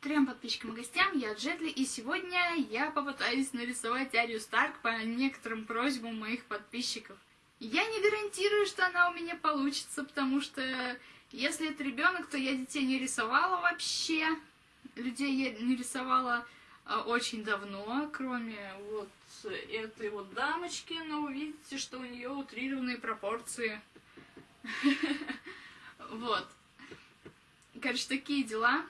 Трем подписчикам и гостям, я Джетли, и сегодня я попытаюсь нарисовать Арию Старк по некоторым просьбам моих подписчиков. Я не гарантирую, что она у меня получится, потому что если это ребенок, то я детей не рисовала вообще. Людей я не рисовала а, очень давно, кроме вот этой вот дамочки, но вы видите, что у нее утрированные пропорции. Вот. Короче, такие дела.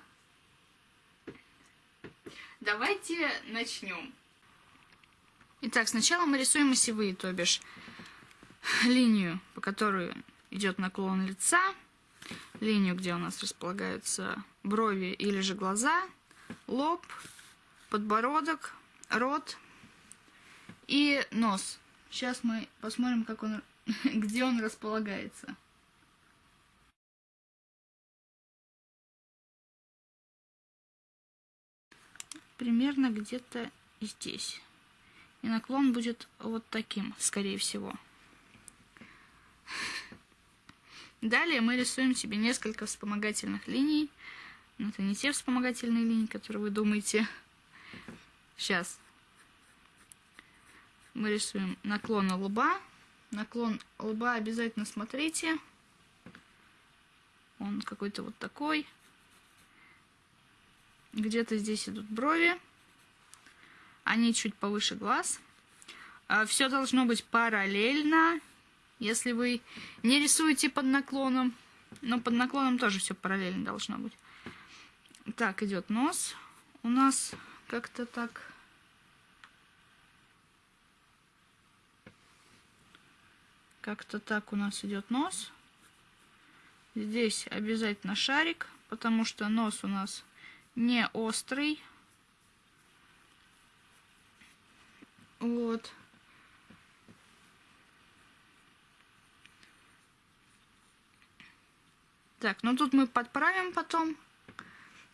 Давайте начнем. Итак, сначала мы рисуем осевые, то бишь линию, по которой идет наклон лица, линию, где у нас располагаются брови или же глаза, лоб, подбородок, рот и нос. Сейчас мы посмотрим, как он, где он располагается. Примерно где-то здесь. И наклон будет вот таким, скорее всего. Далее мы рисуем себе несколько вспомогательных линий. Но это не те вспомогательные линии, которые вы думаете. Сейчас. Мы рисуем наклон лба. Наклон лба обязательно смотрите. Он какой-то вот такой. Где-то здесь идут брови. Они чуть повыше глаз. А, Все должно быть параллельно. Если вы не рисуете под наклоном, но под наклоном тоже все параллельно должно быть. Так, идет нос. У нас как-то так... Как-то так у нас идет нос. Здесь обязательно шарик, потому что нос у нас не острый. Вот. Так, ну тут мы подправим потом.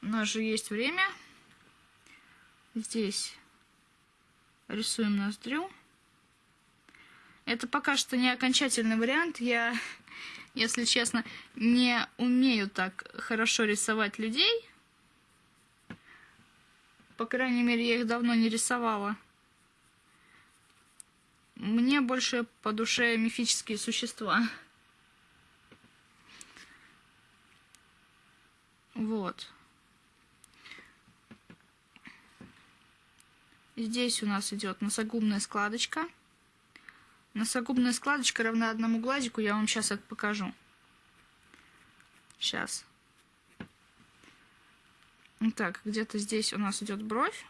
У нас же есть время. Здесь рисуем ноздрю. Это пока что не окончательный вариант. Я, если честно, не умею так хорошо рисовать людей. По крайней мере, я их давно не рисовала. Мне больше по душе мифические существа. Вот. Здесь у нас идет носогубная складочка. Носогубная складочка равна одному глазику. Я вам сейчас это покажу. Сейчас. Так, где-то здесь у нас идет бровь.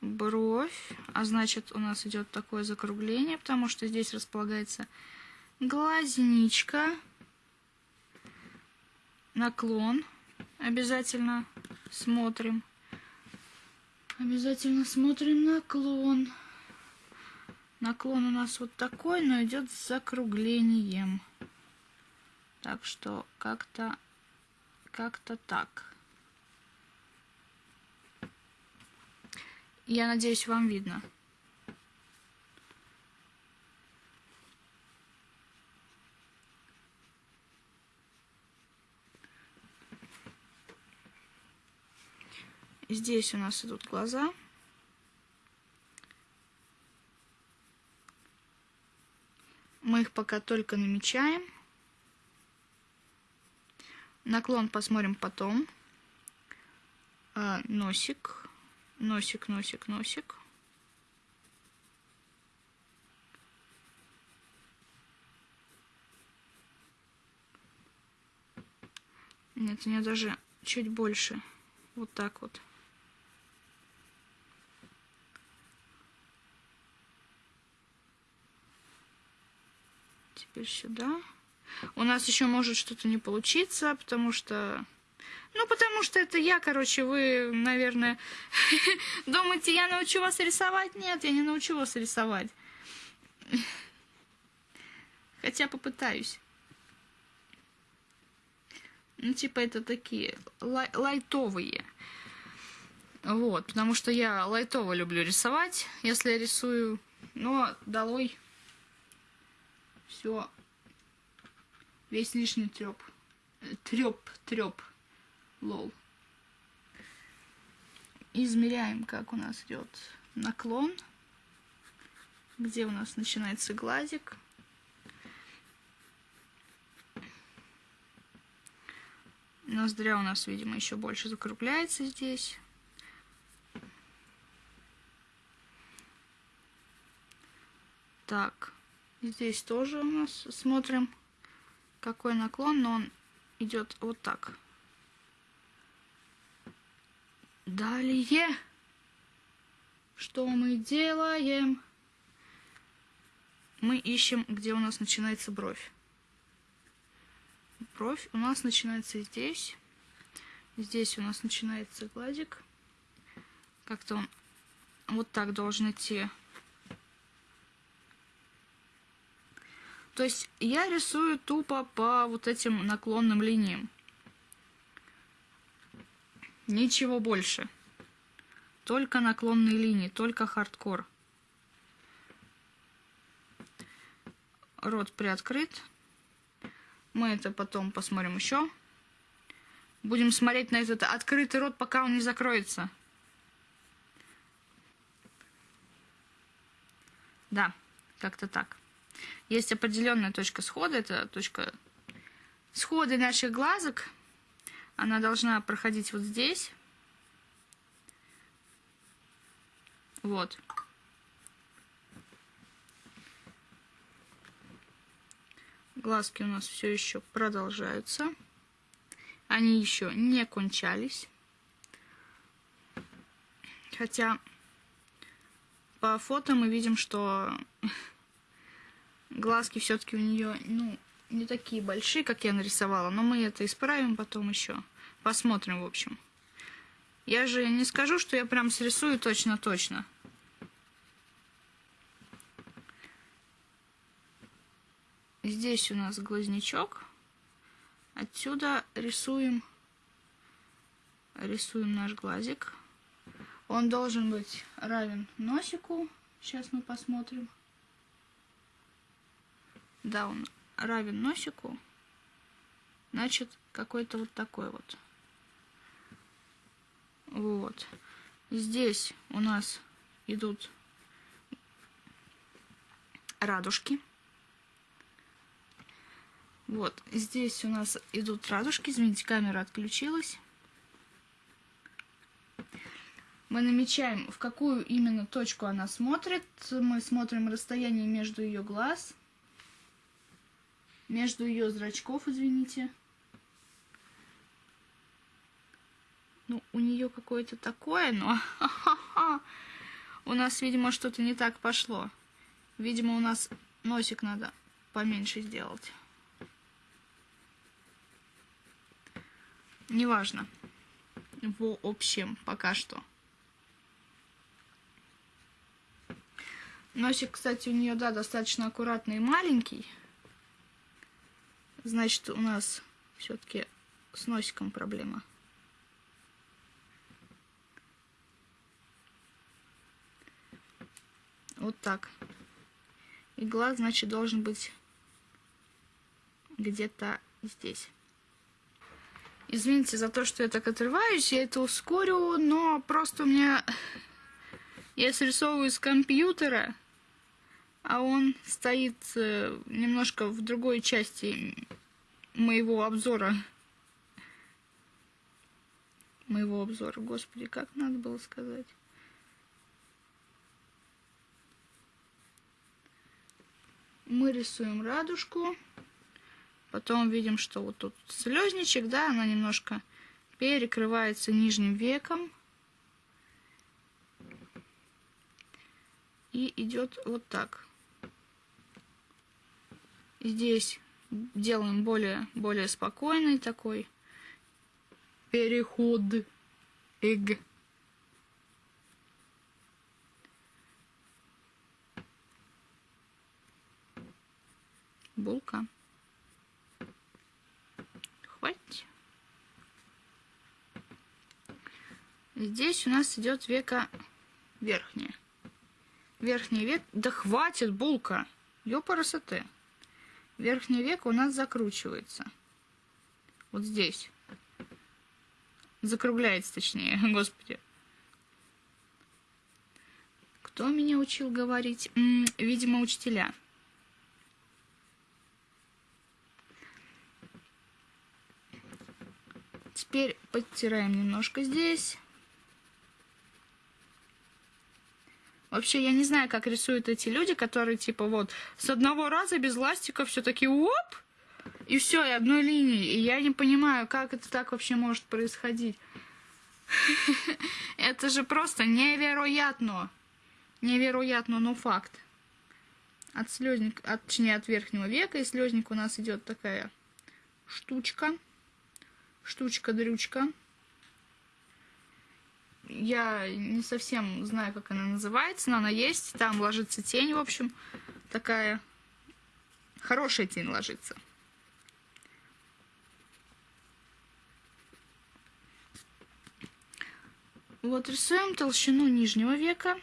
Бровь. А значит, у нас идет такое закругление, потому что здесь располагается глазничка. Наклон. Обязательно смотрим. Обязательно смотрим наклон. Наклон у нас вот такой, но идет с закруглением. Так что как-то как-то так. Я надеюсь, вам видно. Здесь у нас идут глаза. Мы их пока только намечаем. Наклон посмотрим потом. А, носик носик, носик, носик. Нет, у меня даже чуть больше. Вот так вот. Теперь сюда. У нас еще может что-то не получиться, потому что ну, потому что это я, короче, вы, наверное, думаете, я научу вас рисовать? Нет, я не научу вас рисовать. Хотя попытаюсь. Ну, типа, это такие лай лайтовые. Вот, потому что я лайтово люблю рисовать, если я рисую. Но долой все, весь лишний треп. Треп, треп. Лол. измеряем, как у нас идет наклон, где у нас начинается глазик. Ноздря у нас, видимо, еще больше закругляется здесь. Так, здесь тоже у нас смотрим, какой наклон, но он идет вот так. Далее, что мы делаем? Мы ищем, где у нас начинается бровь. Бровь у нас начинается здесь. Здесь у нас начинается гладик. Как-то он вот так должен идти То есть я рисую тупо по вот этим наклонным линиям. Ничего больше. Только наклонные линии, только хардкор. Рот приоткрыт. Мы это потом посмотрим еще. Будем смотреть на этот открытый рот, пока он не закроется. Да, как-то так. Есть определенная точка схода, это точка схода наших глазок. Она должна проходить вот здесь. Вот. Глазки у нас все еще продолжаются. Они еще не кончались. Хотя по фото мы видим, что Глазки все-таки у нее, ну, не такие большие, как я нарисовала, но мы это исправим потом еще. Посмотрим, в общем. Я же не скажу, что я прям срисую точно-точно. Здесь у нас глазничок. Отсюда рисуем, рисуем наш глазик. Он должен быть равен носику. Сейчас мы посмотрим. Да, он равен носику. Значит, какой-то вот такой вот. Вот. Здесь у нас идут радужки. Вот, здесь у нас идут радужки. Извините, камера отключилась. Мы намечаем, в какую именно точку она смотрит. Мы смотрим расстояние между ее глаз между ее зрачков, извините. Ну, у нее какое-то такое, но у нас, видимо, что-то не так пошло. Видимо, у нас носик надо поменьше сделать. Неважно. В общем, пока что. Носик, кстати, у нее, да, достаточно аккуратный и маленький. Значит, у нас все-таки с носиком проблема. Вот так. И глаз, значит, должен быть где-то здесь. Извините за то, что я так отрываюсь, я это ускорю, но просто у меня... Я срисовываю с компьютера, а он стоит э, немножко в другой части моего обзора. Моего обзора. Господи, как надо было сказать. Мы рисуем радужку. Потом видим, что вот тут слезничек, да, она немножко перекрывается нижним веком. И идет вот так. Здесь делаем более, более спокойный такой переход. Эг. Булка. Хватит. Здесь у нас идет века верхняя. Верхний век. Да хватит, булка. Ёпарасоте верхнее веко у нас закручивается. Вот здесь. Закругляется, точнее, господи. Кто меня учил говорить? М -м, видимо, учителя. Теперь подтираем немножко здесь. Вообще, я не знаю, как рисуют эти люди, которые, типа, вот, с одного раза без ластика все таки оп, и все, и одной линии. И я не понимаю, как это так вообще может происходить. Это же просто невероятно. Невероятно, но факт. От слезник, от, точнее, от верхнего века и слезник у нас идет такая штучка. Штучка-дрючка я не совсем знаю, как она называется, но она есть. Там ложится тень, в общем, такая хорошая тень ложится. Вот рисуем толщину нижнего века.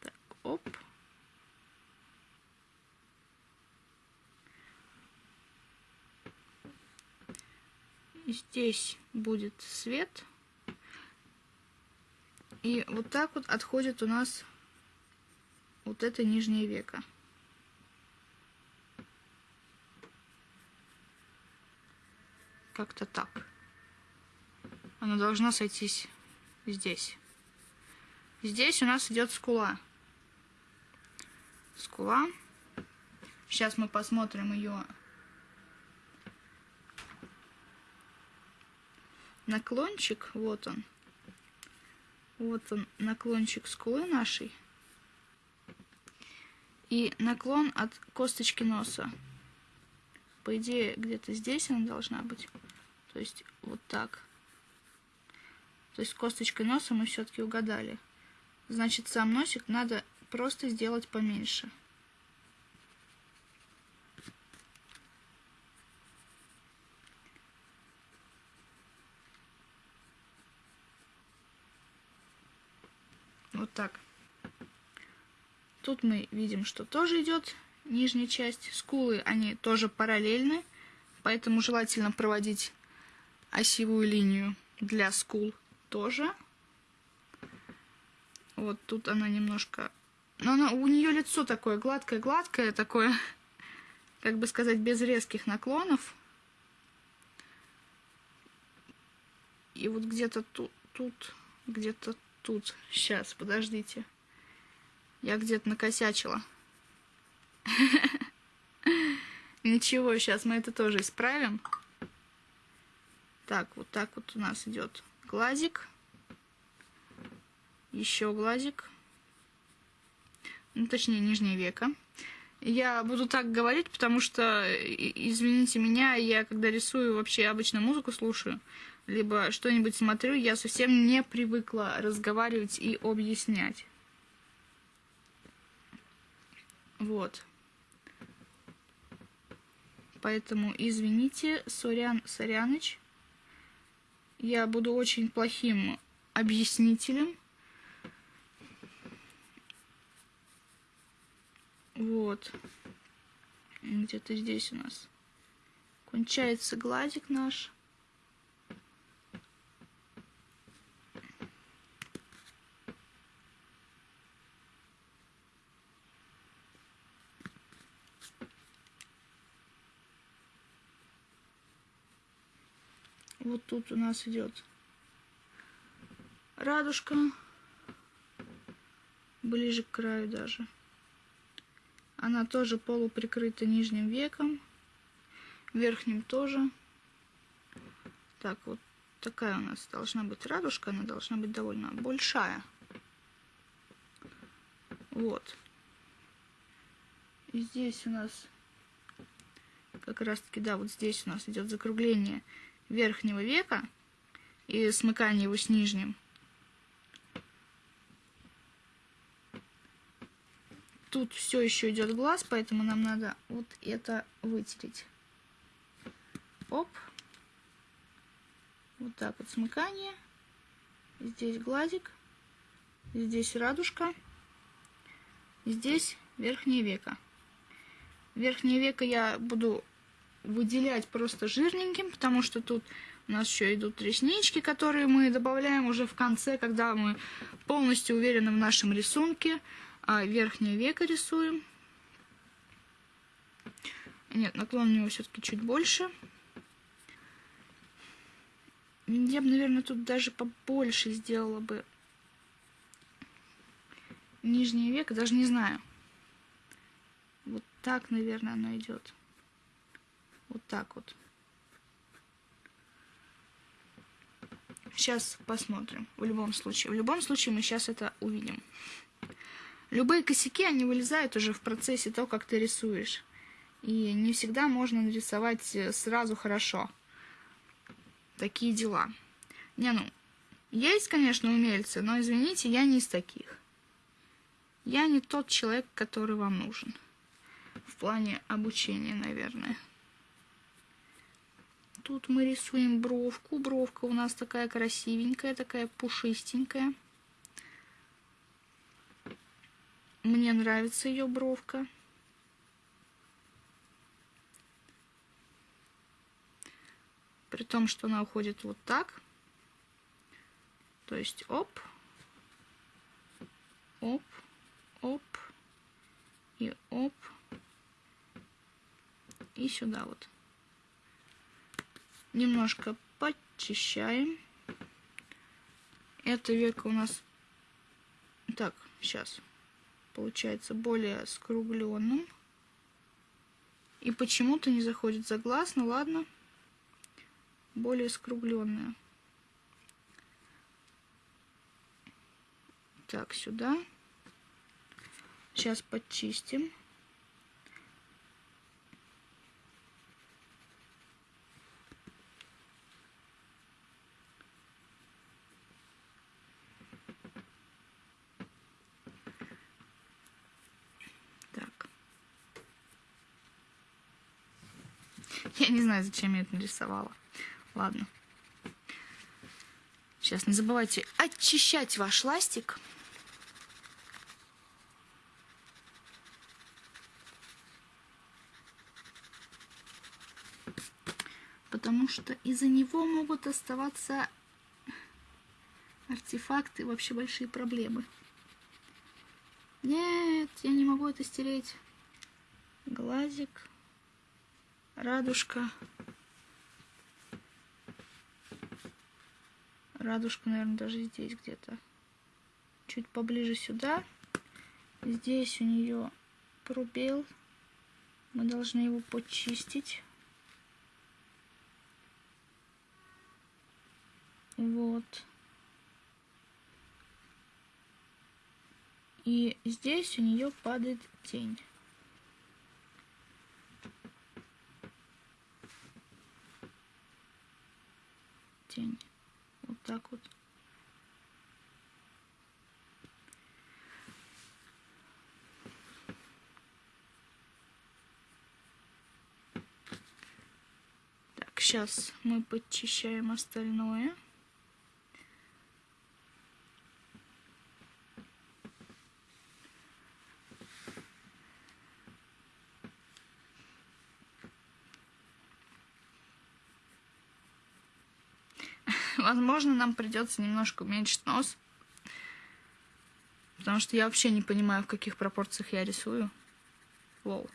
Так, оп. Здесь будет свет. И вот так вот отходит у нас вот это нижнее веко. Как-то так. Она должна сойтись здесь. Здесь у нас идет скула. Скула. Сейчас мы посмотрим ее наклончик, вот он. Вот он, наклончик скулы нашей. И наклон от косточки носа. По идее, где-то здесь она должна быть. То есть, вот так. То есть, косточкой носа мы все-таки угадали. Значит, сам носик надо просто сделать поменьше. Так. Тут мы видим, что тоже идет нижняя часть. Скулы, они тоже параллельны, поэтому желательно проводить осевую линию для скул тоже. Вот тут она немножко... Но она, у нее лицо такое гладкое-гладкое, такое, как бы сказать, без резких наклонов. И вот где-то тут, тут где-то тут. Сейчас, подождите. Я где-то накосячила. Ничего, сейчас мы это тоже исправим. Так, вот так вот у нас идет глазик. Еще глазик. Ну, точнее, нижнее веко. Я буду так говорить, потому что, извините меня, я когда рисую, вообще обычно музыку слушаю либо что-нибудь смотрю, я совсем не привыкла разговаривать и объяснять. Вот. Поэтому извините, Сорян Соряныч. Я буду очень плохим объяснителем. Вот. Где-то здесь у нас кончается глазик наш. Вот тут у нас идет радужка, ближе к краю даже. Она тоже полуприкрыта нижним веком, верхним тоже. Так, вот такая у нас должна быть радужка, она должна быть довольно большая. Вот. И здесь у нас как раз таки, да, вот здесь у нас идет закругление верхнего века и смыкание его с нижним. Тут все еще идет глаз, поэтому нам надо вот это вытереть. Оп. Вот так вот смыкание. Здесь глазик. Здесь радужка. Здесь верхнее веко. Верхнее веко я буду выделять просто жирненьким, потому что тут у нас еще идут реснички, которые мы добавляем уже в конце, когда мы полностью уверены в нашем рисунке. А верхнее веко рисуем. Нет, наклон у него все-таки чуть больше. Я бы, наверное, тут даже побольше сделала бы нижнее веко, даже не знаю. Вот так, наверное, оно идет. Вот так вот. Сейчас посмотрим. В любом случае. В любом случае мы сейчас это увидим. Любые косяки, они вылезают уже в процессе того, как ты рисуешь. И не всегда можно нарисовать э, сразу хорошо. Такие дела. Не, ну, есть, конечно, умельцы, но, извините, я не из таких. Я не тот человек, который вам нужен. В плане обучения, наверное. Тут мы рисуем бровку. Бровка у нас такая красивенькая, такая пушистенькая. Мне нравится ее бровка. При том, что она уходит вот так. То есть оп, оп, оп и оп. И сюда вот. Немножко подчищаем. Это веко у нас... Так, сейчас. Получается более скругленным. И почему-то не заходит за глаз. Ну ладно. Более скругленное. Так, сюда. Сейчас подчистим. Я не знаю, зачем я это нарисовала. Ладно. Сейчас не забывайте очищать ваш ластик. Потому что из-за него могут оставаться артефакты, вообще большие проблемы. Нет, я не могу это стереть. Глазик радужка. Радужка, наверное, даже здесь где-то. Чуть поближе сюда. Здесь у нее пробел. Мы должны его почистить. Вот. И здесь у нее падает тень. Тень. Вот так вот. Так, сейчас мы подчищаем остальное. Возможно, нам придется немножко уменьшить нос. Потому что я вообще не понимаю, в каких пропорциях я рисую. Воу.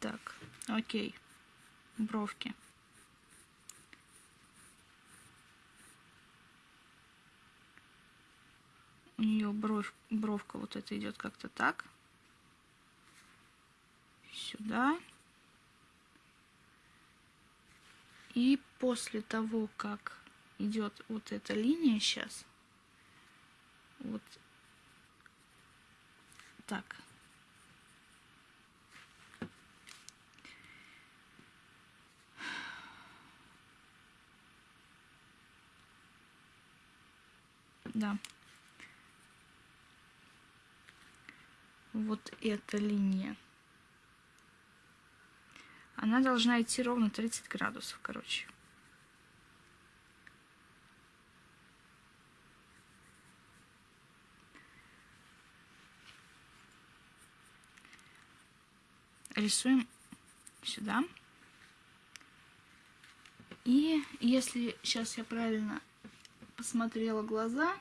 Так, окей. Бровки. Нее бровь, бровка вот это идет как-то так. Сюда. И после того, как идет вот эта линия сейчас, вот так. Да. вот эта линия. Она должна идти ровно 30 градусов, короче. Рисуем сюда. И если сейчас я правильно посмотрела глаза,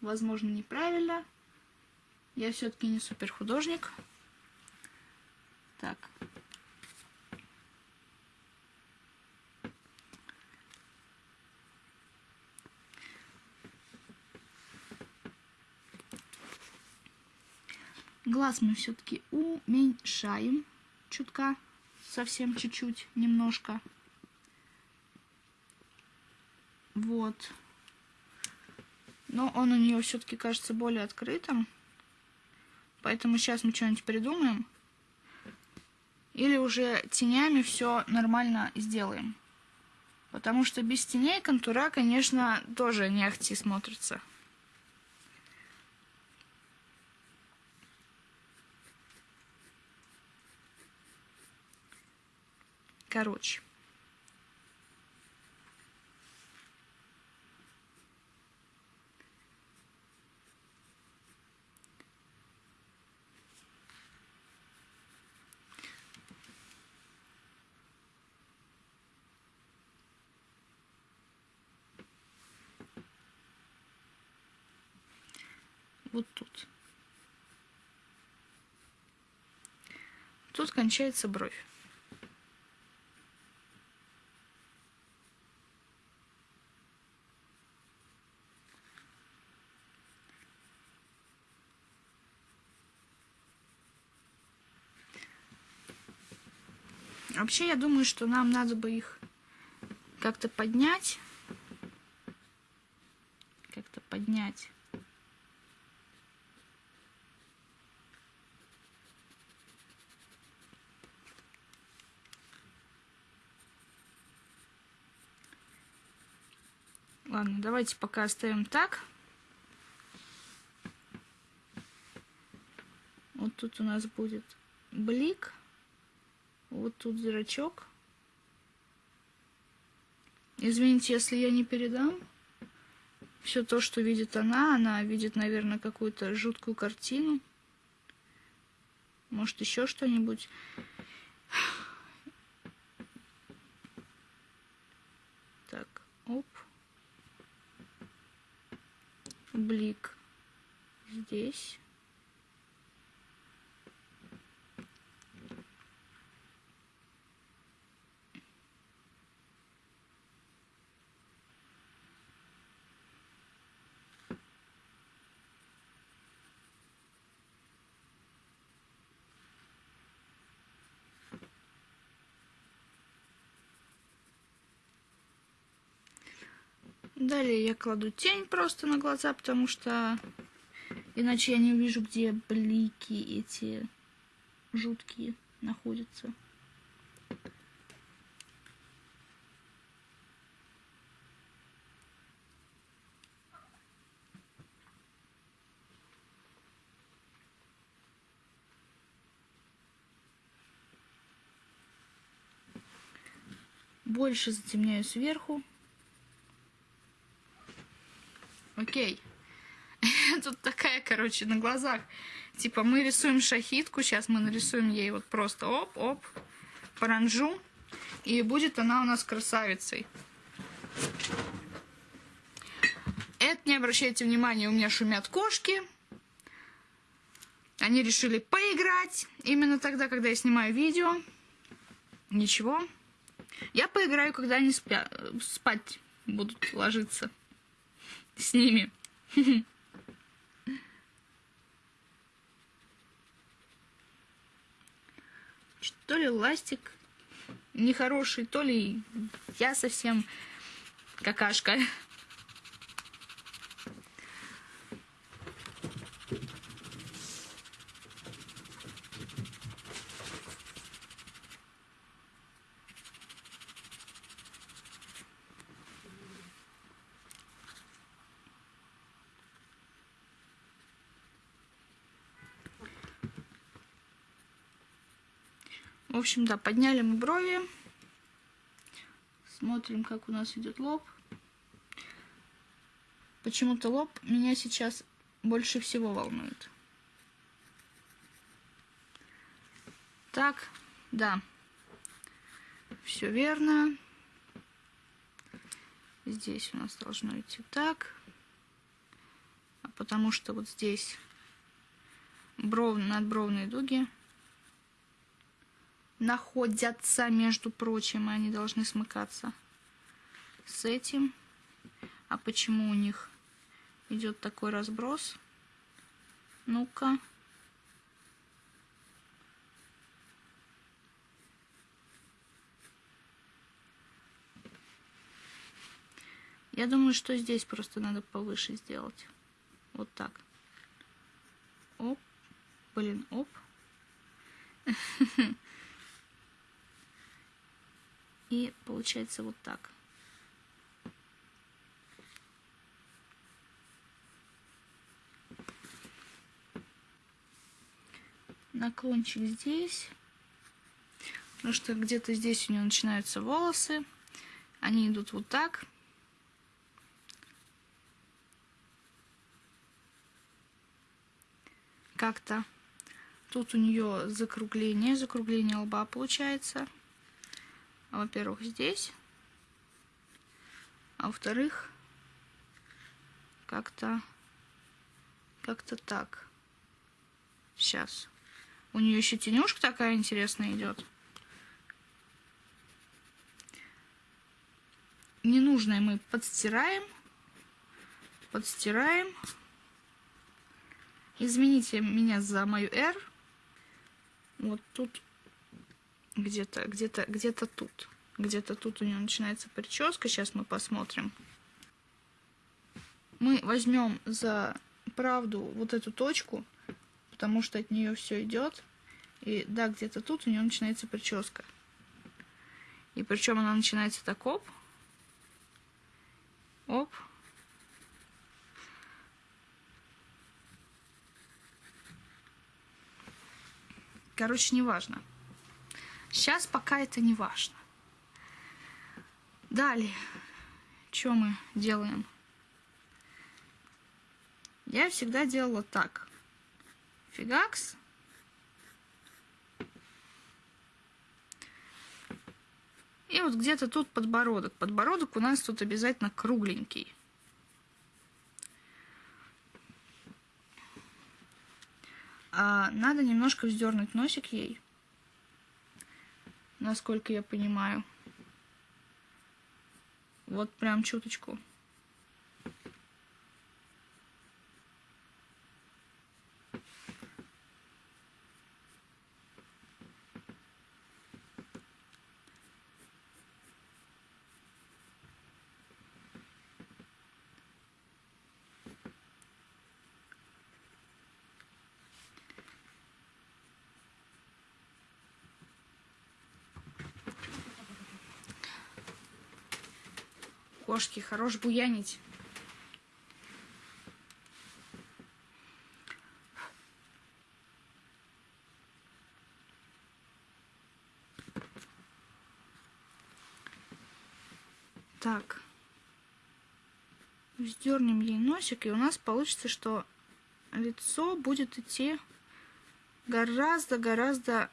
возможно, неправильно, я все-таки не супер художник. Так. Глаз мы все-таки уменьшаем чутка, совсем чуть-чуть, немножко. Вот. Но он у нее все-таки кажется более открытым. Поэтому сейчас мы что-нибудь придумаем. Или уже тенями все нормально сделаем. Потому что без теней контура, конечно, тоже не ахти смотрится. Короче. Вот тут. Тут кончается бровь. Вообще, я думаю, что нам надо бы их как-то поднять. Как-то поднять. Ладно, давайте пока оставим так. Вот тут у нас будет блик. Вот тут зрачок. Извините, если я не передам. Все то, что видит она, она видит, наверное, какую-то жуткую картину. Может, еще что-нибудь. Так, оп. Блик здесь. Далее я кладу тень просто на глаза, потому что иначе я не увижу, где блики эти жуткие находятся. Больше затемняю сверху. Окей. Тут такая, короче, на глазах. Типа мы рисуем шахитку, сейчас мы нарисуем ей вот просто оп-оп, паранжу. И будет она у нас красавицей. Это не обращайте внимания, у меня шумят кошки. Они решили поиграть именно тогда, когда я снимаю видео. Ничего. Я поиграю, когда они спя спать будут ложиться с ними. То ли ластик нехороший, то ли я совсем какашка. Общем, да, подняли мы брови. Смотрим, как у нас идет лоб. Почему-то лоб меня сейчас больше всего волнует. Так, Да. Все верно. Здесь у нас должно идти так. А потому что вот здесь бров, надбровные дуги находятся, между прочим, и они должны смыкаться с этим. А почему у них идет такой разброс? Ну-ка. Я думаю, что здесь просто надо повыше сделать. Вот так. Оп. Блин, оп. И получается вот так. Наклончик здесь. Потому что где-то здесь у нее начинаются волосы. Они идут вот так. Как-то. Тут у нее закругление, закругление лба получается. Во-первых, здесь. А во-вторых, как-то как-то так. Сейчас. У нее еще тенюшка такая интересная идет. Ненужное мы подстираем. Подстираем. Извините меня за мою R. Вот тут где-то, где-то, где-то тут. Где-то тут у нее начинается прическа. Сейчас мы посмотрим. Мы возьмем за правду вот эту точку, потому что от нее все идет. И да, где-то тут у нее начинается прическа. И причем она начинается так оп. Оп. Короче, неважно. Сейчас пока это не важно. Далее, что мы делаем? Я всегда делала так. Фигакс. И вот где-то тут подбородок. Подбородок у нас тут обязательно кругленький. А надо немножко вздернуть носик ей насколько я понимаю. Вот прям чуточку. Кошки, хорош буянить. Так. Вздернем ей носик, и у нас получится, что лицо будет идти гораздо-гораздо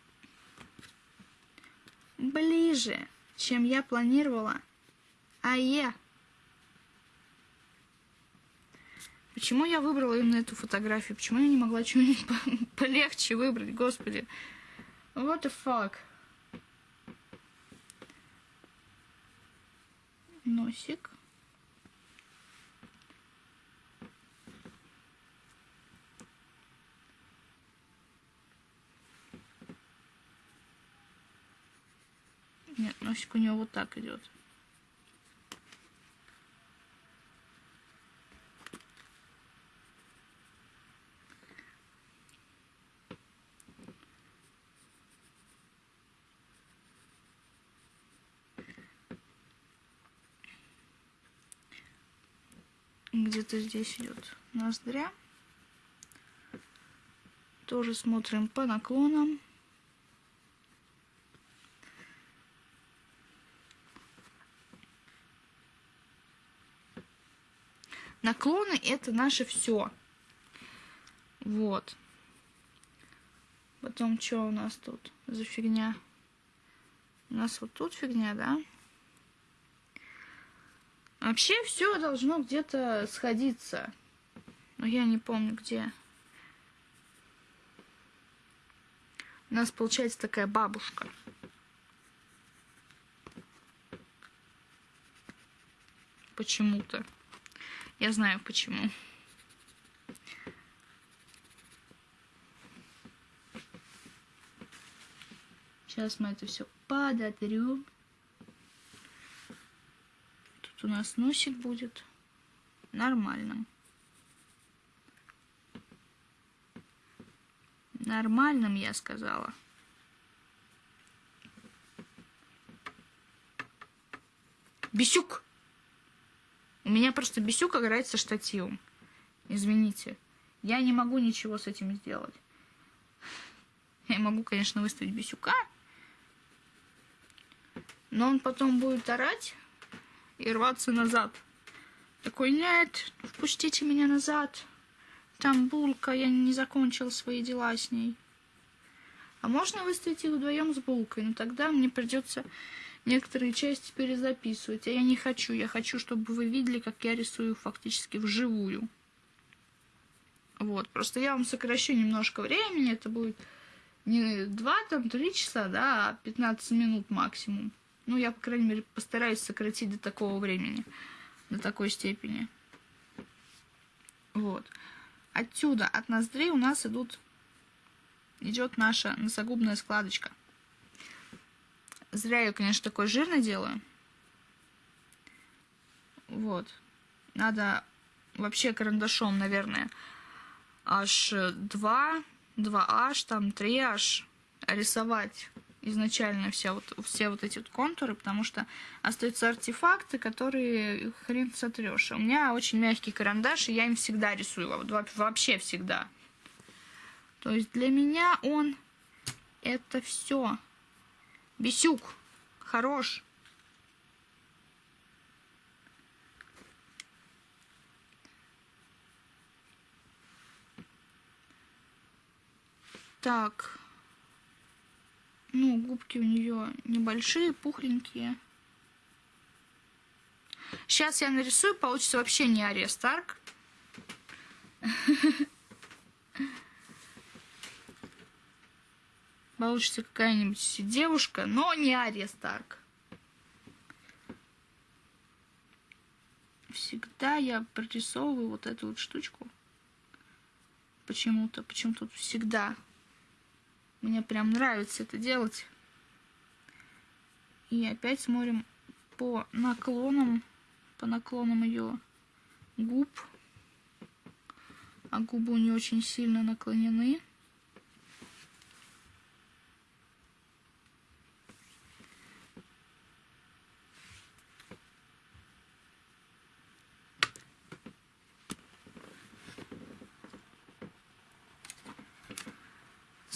ближе, чем я планировала. А я Почему я выбрала именно эту фотографию? Почему я не могла что-нибудь полегче выбрать, господи? What the fuck? Носик. Нет, носик у него вот так идет. Где-то здесь идет ноздря. Тоже смотрим по наклонам. Наклоны это наше все. Вот. Потом что у нас тут за фигня? У нас вот тут фигня, да? Вообще все должно где-то сходиться. Но я не помню где. У нас получается такая бабушка. Почему-то. Я знаю почему. Сейчас мы это все подотрем. Тут у нас носик будет нормальным. Нормальным, я сказала. Бесюк! У меня просто бесюк играет со штативом. Извините. Я не могу ничего с этим сделать. Я могу, конечно, выставить бесюка. Но он потом будет орать и рваться назад. Такой, нет, впустите меня назад. Там булка, я не закончил свои дела с ней. А можно выставить их вдвоем с булкой, но тогда мне придется некоторые части перезаписывать. А я не хочу. Я хочу, чтобы вы видели, как я рисую фактически вживую. Вот, просто я вам сокращу немножко времени. Это будет не 2, там, 3 часа, да, а 15 минут максимум. Ну, я, по крайней мере, постараюсь сократить до такого времени, до такой степени. Вот. Отсюда, от ноздрей у нас идут, идет наша носогубная складочка. Зря я, конечно, такой жирный делаю. Вот. Надо вообще карандашом, наверное, аж 2, 2H, там 3H рисовать изначально все вот, все вот эти вот контуры, потому что остаются артефакты, которые хрен сотрешь. У меня очень мягкий карандаш, и я им всегда рисую, вообще всегда. То есть для меня он это все. Бесюк, хорош. Так. Ну, губки у нее небольшие, пухленькие. Сейчас я нарисую, получится вообще не Ария Старк. Получится какая-нибудь девушка, но не Ария Старк. Всегда я прорисовываю вот эту вот штучку. Почему-то, почему-то всегда. Мне прям нравится это делать. И опять смотрим по наклонам, по наклонам ее губ. А губы у нее очень сильно наклонены.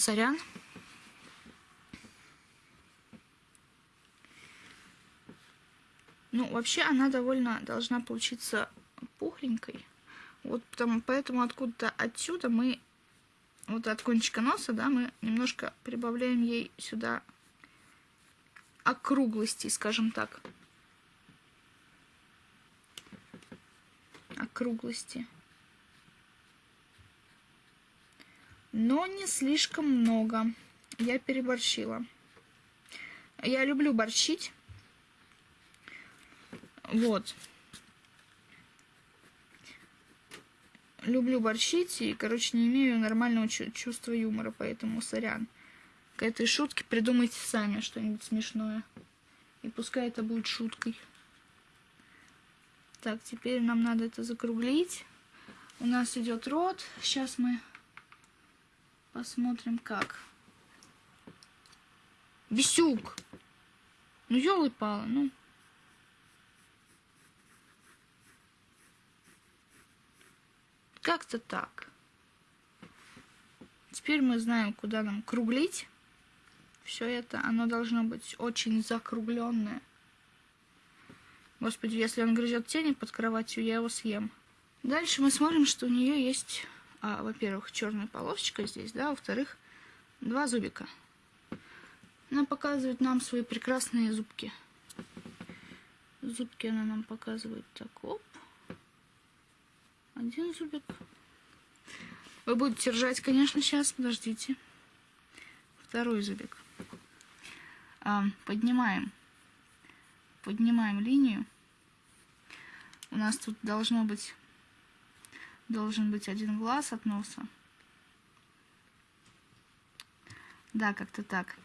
Сорян. Ну, вообще она довольно должна получиться пухленькой. Вот потому, поэтому откуда-то отсюда мы, вот от кончика носа, да, мы немножко прибавляем ей сюда округлости, скажем так. Округлости. Но не слишком много. Я переборщила. Я люблю борщить. Вот. Люблю борщить и, короче, не имею нормального чувства юмора, поэтому сорян. К этой шутке придумайте сами что-нибудь смешное. И пускай это будет шуткой. Так, теперь нам надо это закруглить. У нас идет рот. Сейчас мы Посмотрим, как. Бесюк! Ну, елы-палы, ну. Как-то так. Теперь мы знаем, куда нам круглить. Все это, оно должно быть очень закругленное. Господи, если он грызет тени под кроватью, я его съем. Дальше мы смотрим, что у нее есть а, во-первых, черная полосочка здесь, да, во-вторых, два зубика. Она показывает нам свои прекрасные зубки. Зубки она нам показывает так, оп. Один зубик. Вы будете ржать, конечно, сейчас, подождите. Второй зубик. А, поднимаем. Поднимаем линию. У нас тут должно быть должен быть один глаз от носа. Да, как-то так.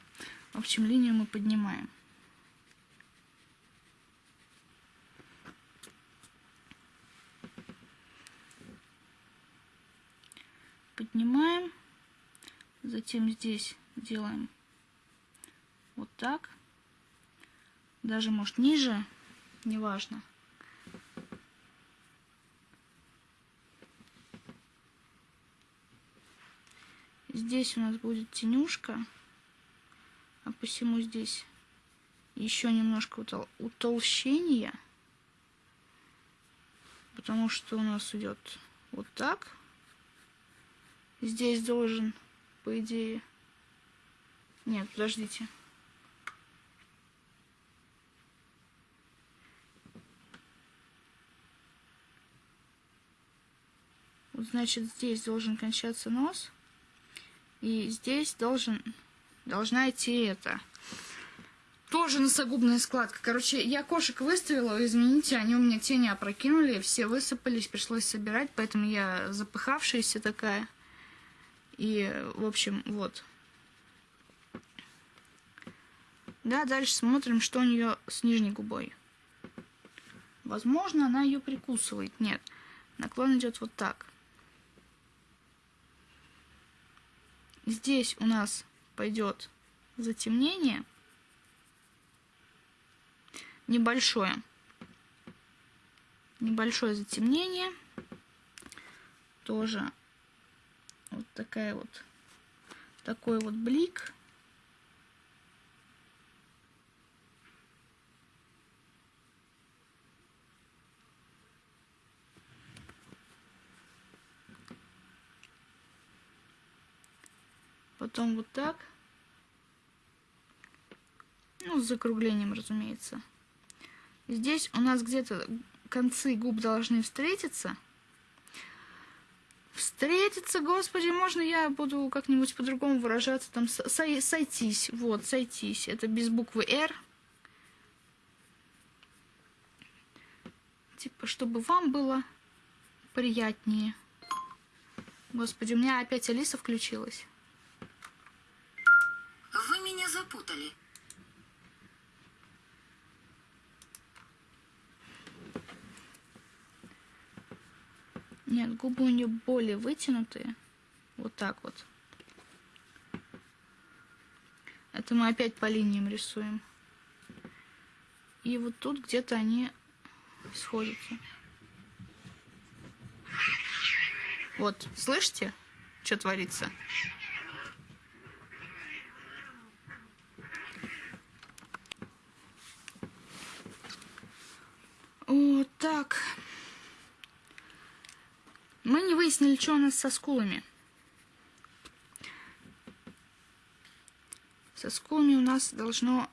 В общем, линию мы поднимаем. Поднимаем. Затем здесь делаем вот так. Даже, может, ниже, неважно. Здесь у нас будет тенюшка, а посему здесь еще немножко утол утолщения, потому что у нас идет вот так. Здесь должен, по идее... Нет, подождите. Вот, значит, здесь должен кончаться нос. И здесь должен, должна идти это. Тоже носогубная складка. Короче, я кошек выставила, извините, они у меня тени опрокинули, все высыпались, пришлось собирать, поэтому я запыхавшаяся такая. И, в общем, вот. Да, дальше смотрим, что у нее с нижней губой. Возможно, она ее прикусывает. Нет, наклон идет вот так. Здесь у нас пойдет затемнение. Небольшое. Небольшое затемнение. Тоже вот такая вот такой вот блик. Потом вот так. Ну, с закруглением, разумеется. Здесь у нас где-то концы губ должны встретиться. Встретиться, господи, можно я буду как-нибудь по-другому выражаться, там сой сойтись, вот, сойтись, это без буквы «Р». Типа, чтобы вам было приятнее. Господи, у меня опять Алиса включилась. Меня запутали. Нет, губы у нее более вытянутые. Вот так вот. Это мы опять по линиям рисуем. И вот тут где-то они сходятся. Вот, слышите, что творится? Вот так. Мы не выяснили, что у нас со скулами. Со скулами у нас должно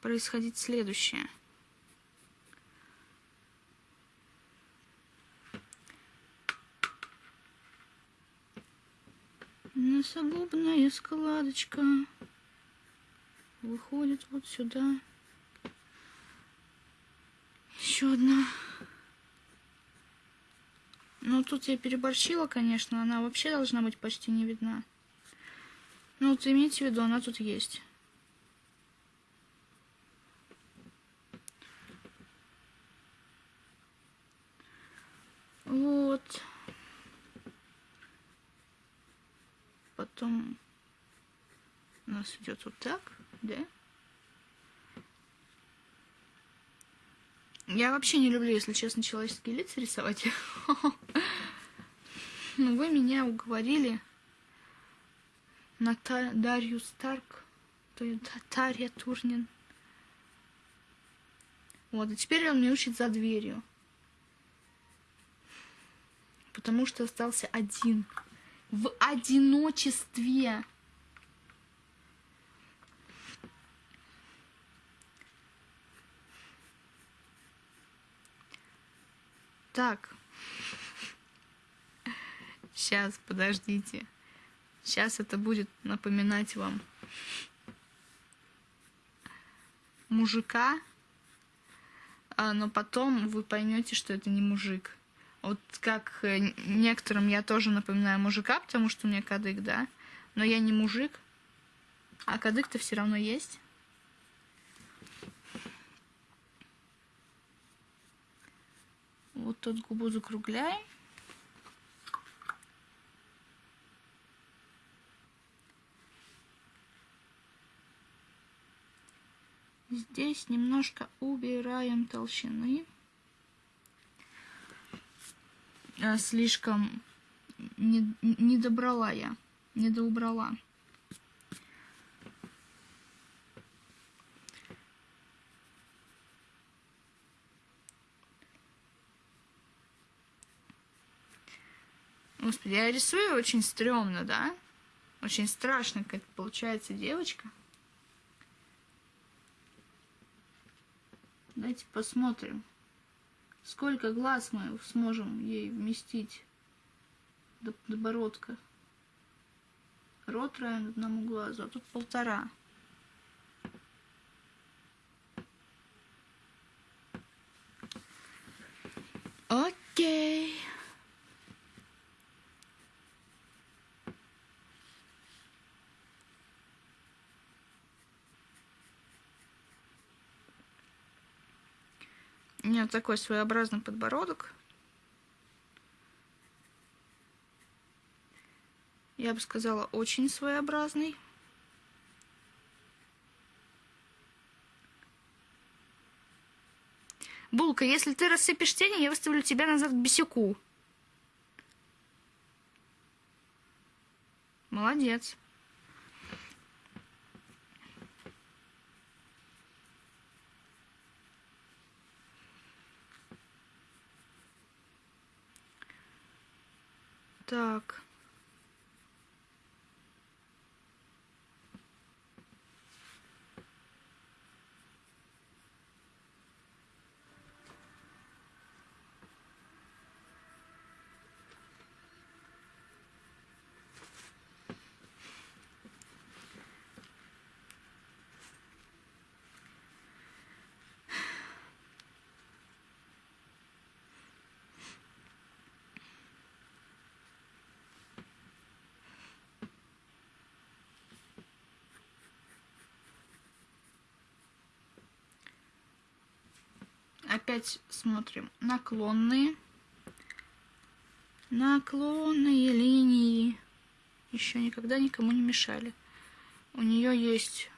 происходить следующее. Носогубная складочка выходит вот сюда. Еще одна. Ну, тут я переборщила, конечно. Она вообще должна быть почти не видна. Ну, вот имейте в виду, она тут есть. Вот. Потом у нас идет вот так, да? Я вообще не люблю, если честно, человеческие лица рисовать. Но вы меня уговорили на Дарью Старк, Тарья Турнин. Вот, и теперь он мне учит за дверью. Потому что остался один. В одиночестве. Так. Сейчас, подождите. Сейчас это будет напоминать вам мужика, а, но потом вы поймете, что это не мужик. Вот как э, некоторым я тоже напоминаю мужика, потому что у меня кадык, да, но я не мужик, а кадык-то все равно есть. Вот тут губу закругляем. Здесь немножко убираем толщины. А, слишком не, не добрала я, не доубрала. Господи, я рисую очень стрёмно, да? Очень страшно, как получается девочка. Давайте посмотрим, сколько глаз мы сможем ей вместить до подбородка. Рот равен одному глазу, а тут полтора. Окей. У меня такой своеобразный подбородок. Я бы сказала, очень своеобразный. Булка, если ты рассыпешь тени, я выставлю тебя назад к бесяку. Молодец. Так. Опять смотрим наклонные. Наклонные линии. Еще никогда никому не мешали. У нее есть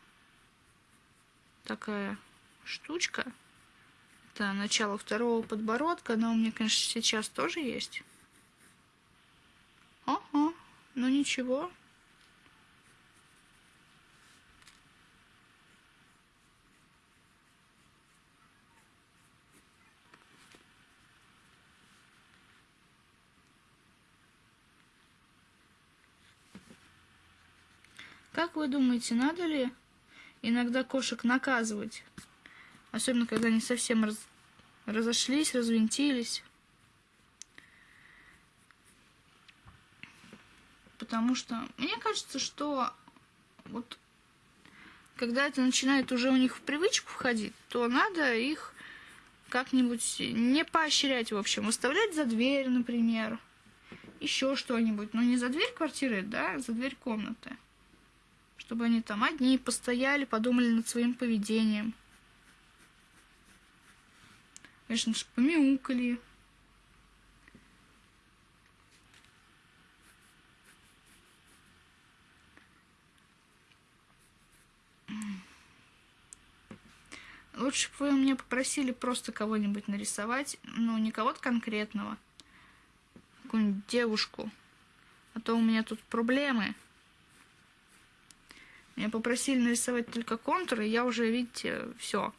такая штучка. Это начало второго подбородка. Она у меня, конечно, сейчас тоже есть. Ага, ну ничего. Как вы думаете, надо ли иногда кошек наказывать? Особенно, когда они совсем раз... разошлись, развинтились. Потому что мне кажется, что вот когда это начинает уже у них в привычку входить, то надо их как-нибудь не поощрять, в общем, выставлять за дверь, например, еще что-нибудь, но не за дверь квартиры, да, а за дверь комнаты чтобы они там одни постояли, подумали над своим поведением. Конечно же, помяукали. Лучше бы вы мне попросили просто кого-нибудь нарисовать, ну, не кого-то конкретного, какую-нибудь девушку. А то у меня тут проблемы. Меня попросили нарисовать только контуры, и я уже, видите, все.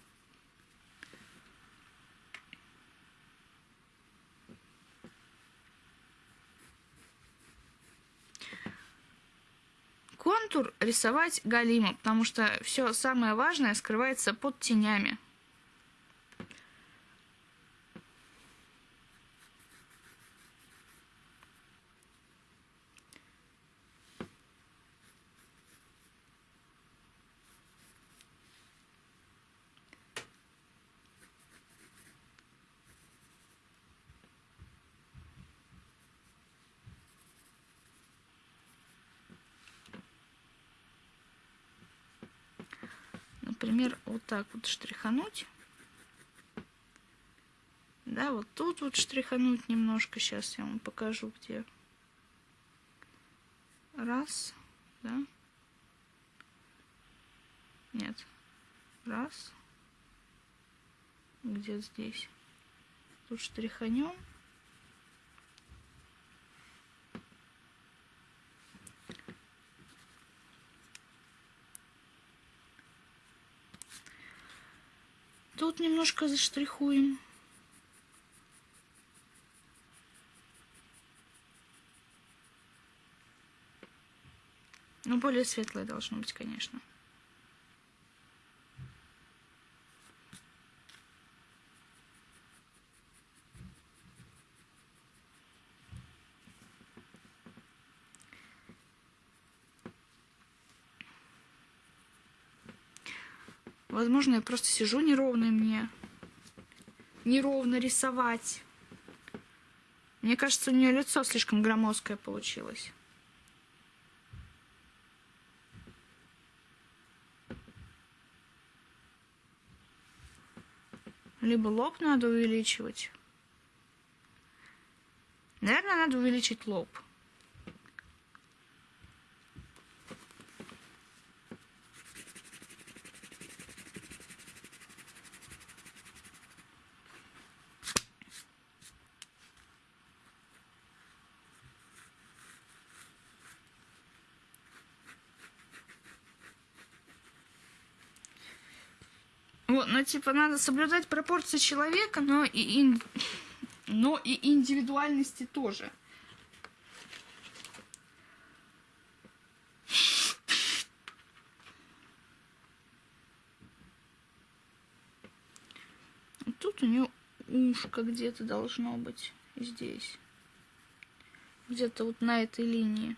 Контур рисовать галимо, потому что все самое важное скрывается под тенями. например, вот так вот штрихануть. Да, вот тут вот штрихануть немножко. Сейчас я вам покажу, где. Раз, да. Нет. Раз. Где здесь? Тут штриханем. Тут немножко заштрихуем. Ну, более светлое должно быть, конечно. Возможно, я просто сижу неровно мне. Неровно рисовать. Мне кажется, у нее лицо слишком громоздкое получилось. Либо лоб надо увеличивать. Наверное, надо увеличить лоб. Вот, ну, типа, надо соблюдать пропорции человека, но и, ин... но и индивидуальности тоже. Тут у нее ушко где-то должно быть здесь. Где-то вот на этой линии.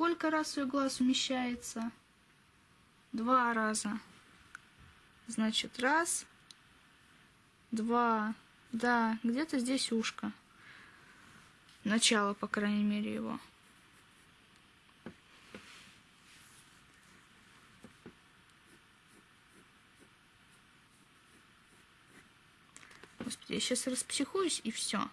Сколько раз ее глаз умещается? Два раза. Значит, раз, два, да, где-то здесь ушко. Начало, по крайней мере, его. Господи, я сейчас распсихуюсь и все.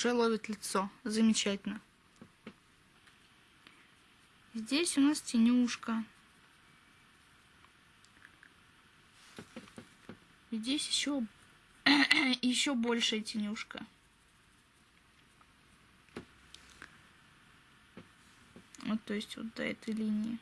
Уже ловит лицо. Замечательно. Здесь у нас тенюшка. Здесь еще, еще большая тенюшка. Вот, то есть вот до этой линии.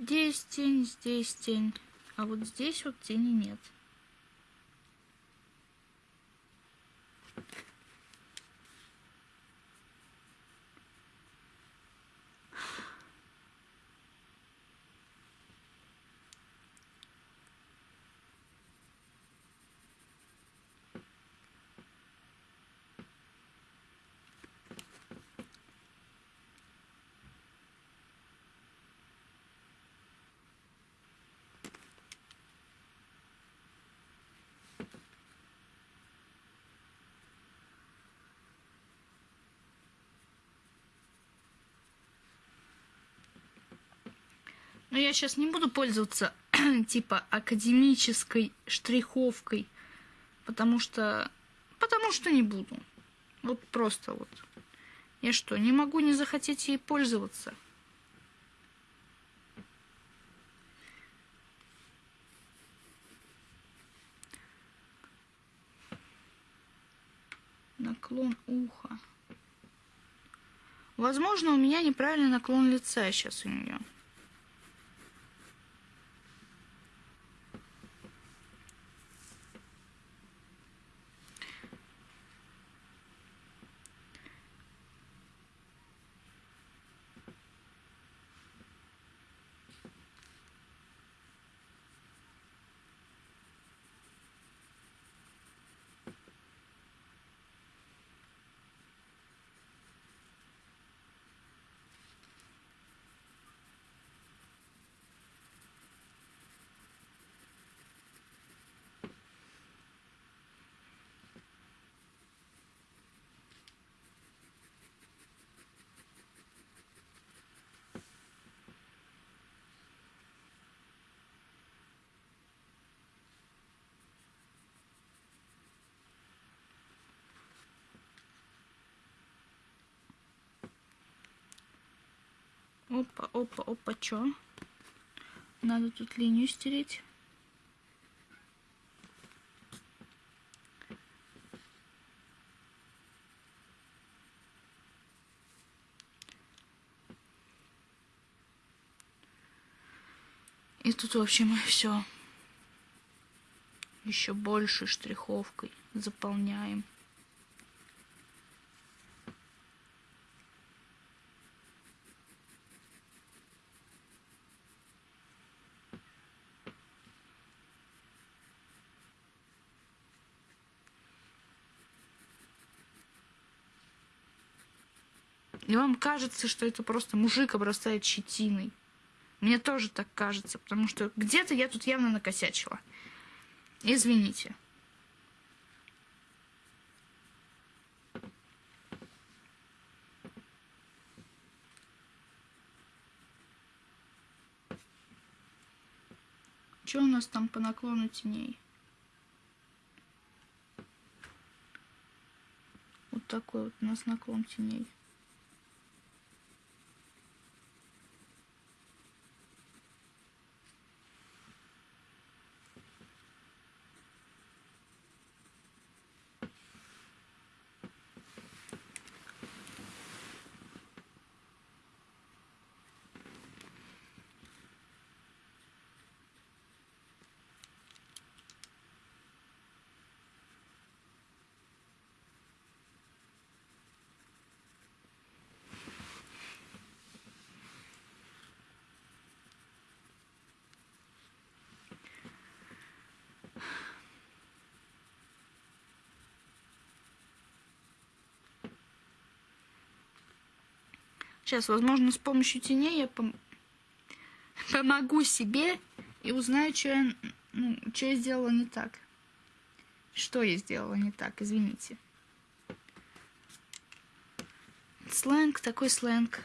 Здесь тень, здесь тень. А вот здесь вот тени нет. Но я сейчас не буду пользоваться типа академической штриховкой, потому что... Потому что не буду. Вот просто вот. Я что, не могу не захотеть ей пользоваться? Наклон уха. Возможно, у меня неправильный наклон лица сейчас у нее. Опа, опа, опа, чё? Надо тут линию стереть. И тут, в общем, все еще больше штриховкой заполняем. И вам кажется, что это просто мужик обрастает щетиной. Мне тоже так кажется, потому что где-то я тут явно накосячила. Извините. Что у нас там по наклону теней? Вот такой вот у нас наклон теней. Сейчас, возможно, с помощью теней я пом помогу себе и узнаю, что я, ну, я сделала не так. Что я сделала не так, извините. Сленг, такой сленг.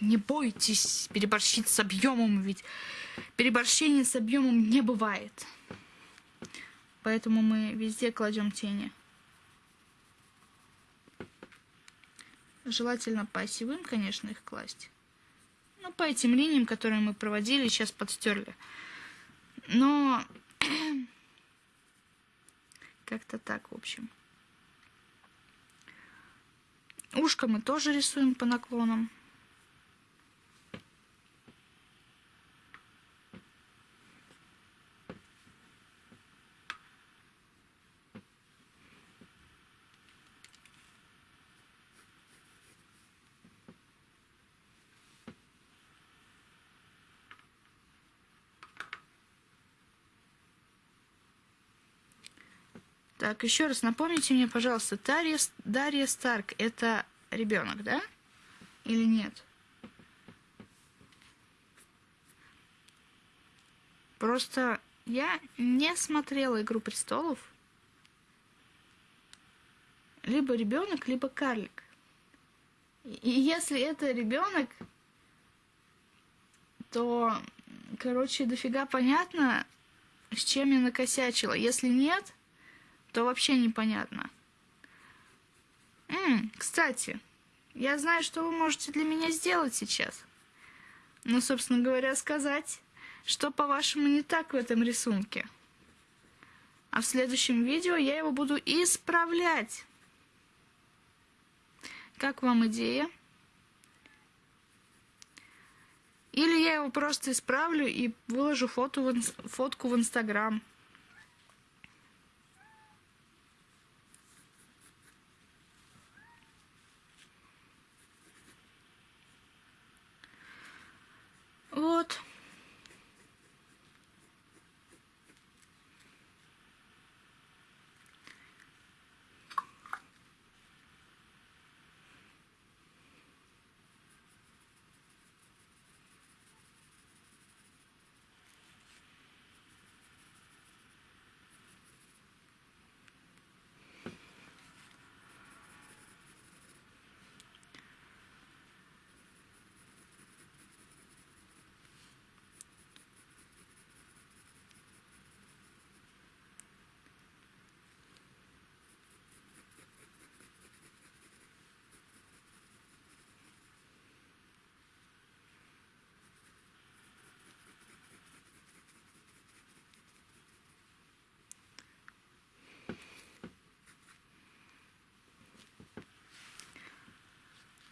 Не бойтесь переборщить с объемом, ведь переборщения с объемом не бывает. Поэтому мы везде кладем тени. Желательно по осевым, конечно, их класть. Ну, по этим линиям, которые мы проводили, сейчас подстерли. Но как-то так, в общем. Ушко мы тоже рисуем по наклонам. Так, еще раз напомните мне, пожалуйста, Дарья, Дарья Старк это ребенок, да? или нет. Просто я не смотрела «Игру престолов». Либо ребенок, либо карлик. И если это ребенок, то, короче, дофига понятно, с чем я накосячила. Если нет, то вообще непонятно. М, кстати, я знаю, что вы можете для меня сделать сейчас. Ну, собственно говоря, сказать, что, по-вашему, не так в этом рисунке. А в следующем видео я его буду исправлять. Как вам идея? Или я его просто исправлю и выложу фото в фотку в Инстаграм. Вот.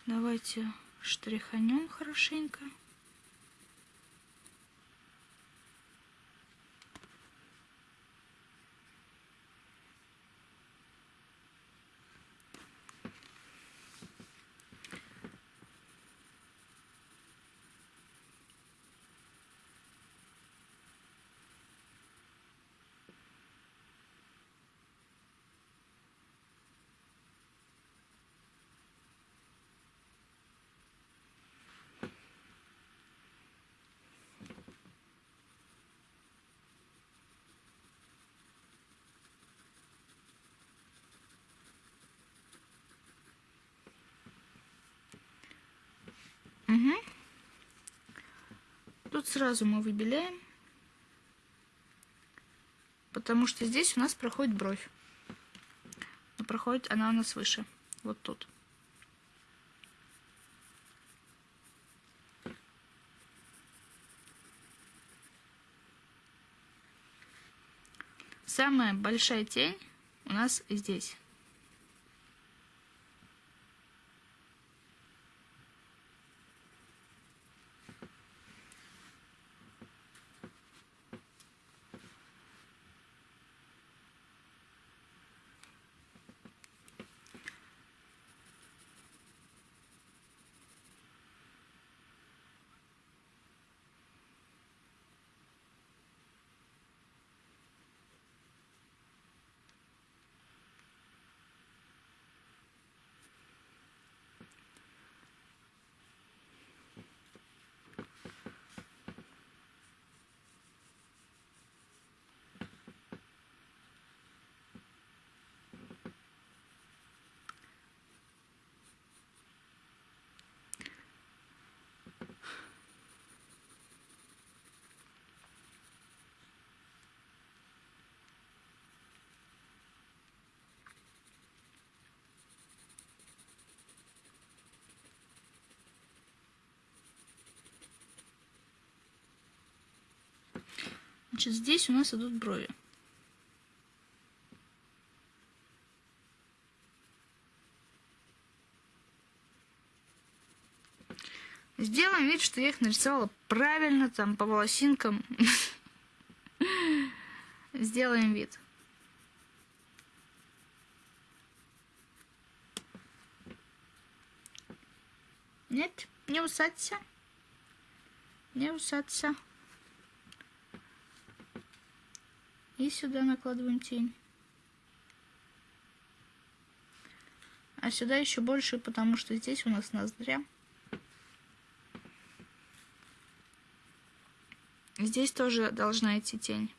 Давайте штриханем хорошенько. Угу. Тут сразу мы выбеляем, потому что здесь у нас проходит бровь. Проходит она у нас выше, вот тут. Самая большая тень у нас здесь. Значит, здесь у нас идут брови. Сделаем вид, что я их нарисовала правильно, там, по волосинкам. Сделаем вид. Нет, не усадься. Не усадься. И сюда накладываем тень. А сюда еще больше, потому что здесь у нас ноздря. Здесь тоже должна идти тень.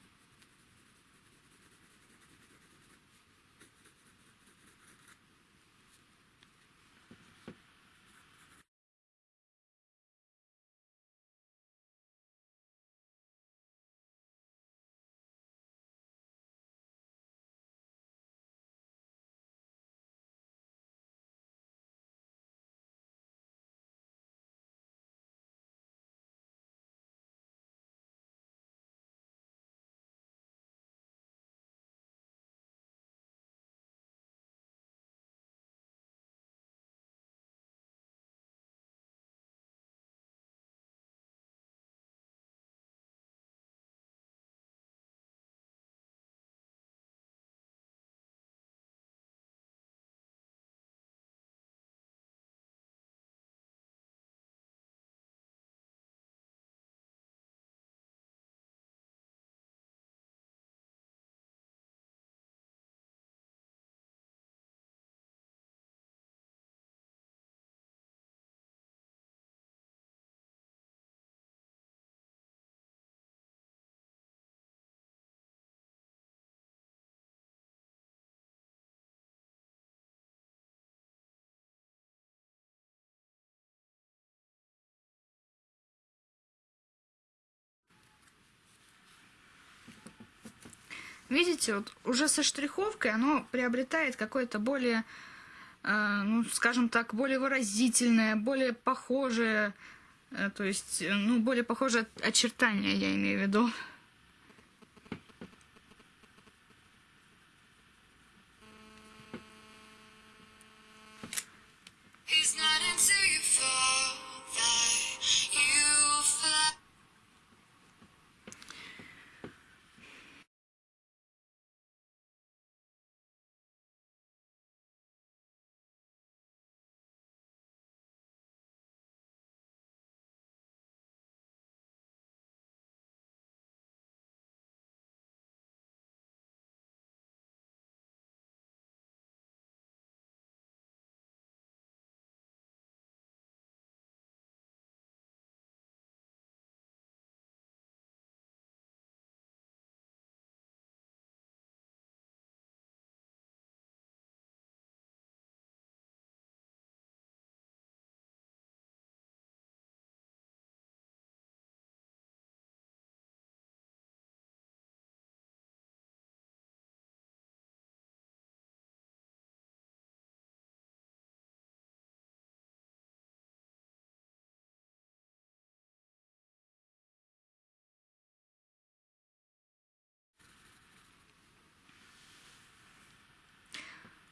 Видите, вот уже со штриховкой оно приобретает какое-то более, э, ну, скажем так, более выразительное, более похожее, э, то есть, э, ну, более похожее очертание, я имею в виду.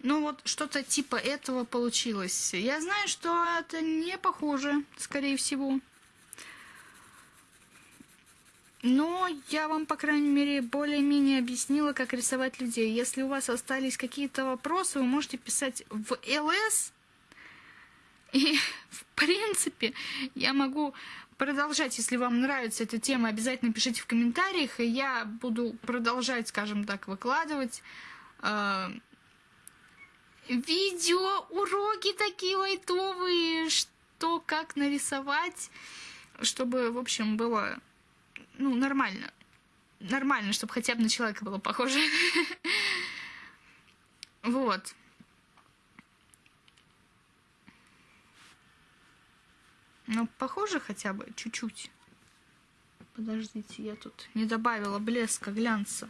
Ну вот что-то типа этого получилось. Я знаю, что это не похоже, скорее всего. Но я вам, по крайней мере, более-менее объяснила, как рисовать людей. Если у вас остались какие-то вопросы, вы можете писать в ЛС. И, в принципе, я могу продолжать, если вам нравится эта тема, обязательно пишите в комментариях, и я буду продолжать, скажем так, выкладывать а, видео, уроки такие лайтовые, что как нарисовать, чтобы, в общем, было, ну, нормально. Нормально, чтобы хотя бы на человека было похоже. Вот. Ну, похоже хотя бы чуть-чуть. Подождите, я тут не добавила блеска, глянца.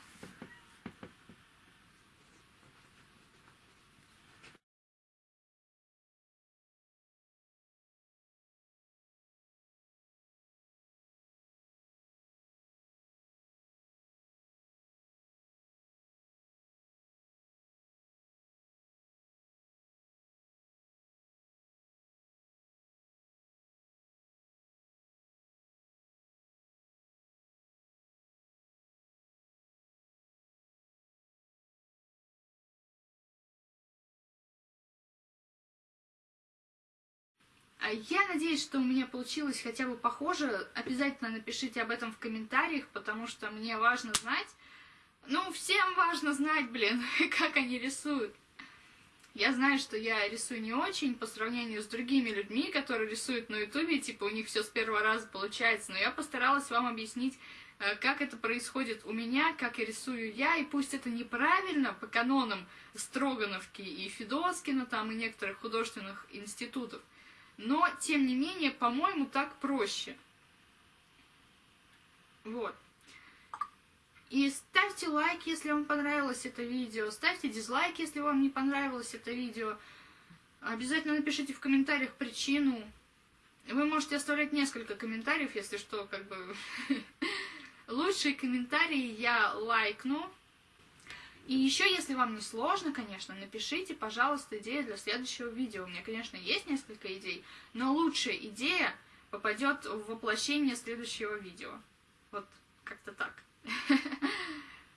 Я надеюсь, что у меня получилось хотя бы похоже. Обязательно напишите об этом в комментариях, потому что мне важно знать. Ну, всем важно знать, блин, как они рисуют. Я знаю, что я рисую не очень по сравнению с другими людьми, которые рисуют на ютубе, типа у них все с первого раза получается, но я постаралась вам объяснить э, как это происходит у меня, как я рисую я, и пусть это неправильно по канонам Строгановки и Федоскина, там, и некоторых художественных институтов, но, тем не менее, по-моему, так проще. Вот. И ставьте лайк, если вам понравилось это видео, ставьте дизлайк, если вам не понравилось это видео. Обязательно напишите в комментариях причину. Вы можете оставлять несколько комментариев, если что, как бы... Лучшие комментарии я лайкну. И еще, если вам не сложно, конечно, напишите, пожалуйста, идеи для следующего видео. У меня, конечно, есть несколько идей, но лучшая идея попадет в воплощение следующего видео. Вот как-то так.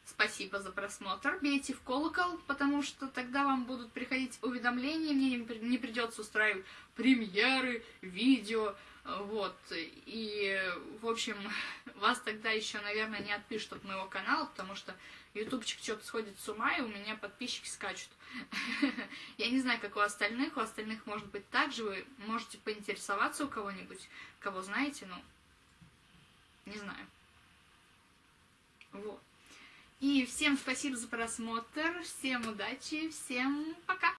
Спасибо за просмотр. Бейте в колокол, потому что тогда вам будут приходить уведомления, мне не придется устраивать премьеры, видео, вот. И, в общем, вас тогда еще, наверное, не отпишут от моего канала, потому что ютубчик что-то сходит с ума, и у меня подписчики скачут. Я не знаю, как у остальных. У остальных может быть так же. Вы можете поинтересоваться у кого-нибудь, кого знаете, ну, не знаю. Вот. И всем спасибо за просмотр, всем удачи, всем пока!